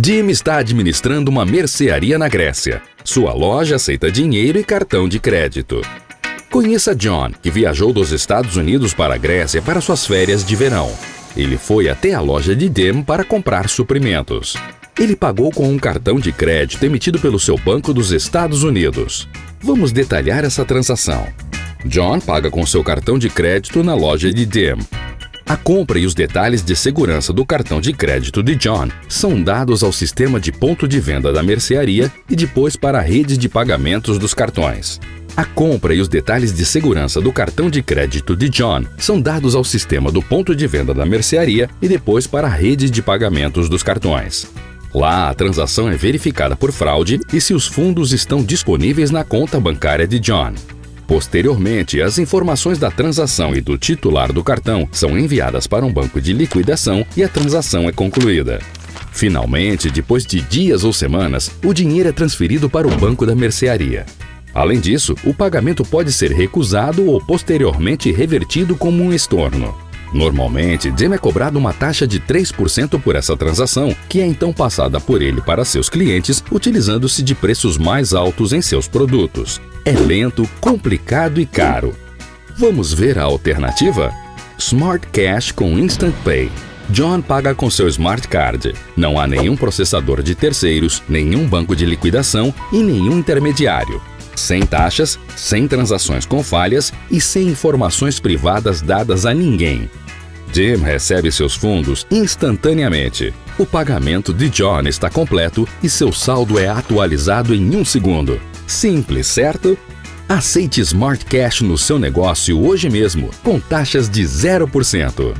Jim está administrando uma mercearia na Grécia. Sua loja aceita dinheiro e cartão de crédito. Conheça John, que viajou dos Estados Unidos para a Grécia para suas férias de verão. Ele foi até a loja de Jim para comprar suprimentos. Ele pagou com um cartão de crédito emitido pelo seu banco dos Estados Unidos. Vamos detalhar essa transação. John paga com seu cartão de crédito na loja de Jim. A compra e os detalhes de segurança do cartão de crédito de John são dados ao sistema de ponto de venda da mercearia e depois para a rede de pagamentos dos cartões. A compra e os detalhes de segurança do cartão de crédito de John são dados ao sistema do ponto de venda da mercearia e depois para a rede de pagamentos dos cartões. Lá, a transação é verificada por fraude e se os fundos estão disponíveis na conta bancária de John. Posteriormente, as informações da transação e do titular do cartão são enviadas para um banco de liquidação e a transação é concluída. Finalmente, depois de dias ou semanas, o dinheiro é transferido para o banco da mercearia. Além disso, o pagamento pode ser recusado ou posteriormente revertido como um estorno. Normalmente, Jim é cobrado uma taxa de 3% por essa transação, que é então passada por ele para seus clientes, utilizando-se de preços mais altos em seus produtos. É lento, complicado e caro. Vamos ver a alternativa? Smart Cash com Instant Pay. John paga com seu Smart Card. Não há nenhum processador de terceiros, nenhum banco de liquidação e nenhum intermediário. Sem taxas, sem transações com falhas e sem informações privadas dadas a ninguém. Jim recebe seus fundos instantaneamente. O pagamento de John está completo e seu saldo é atualizado em um segundo. Simples, certo? Aceite Smart Cash no seu negócio hoje mesmo, com taxas de 0%.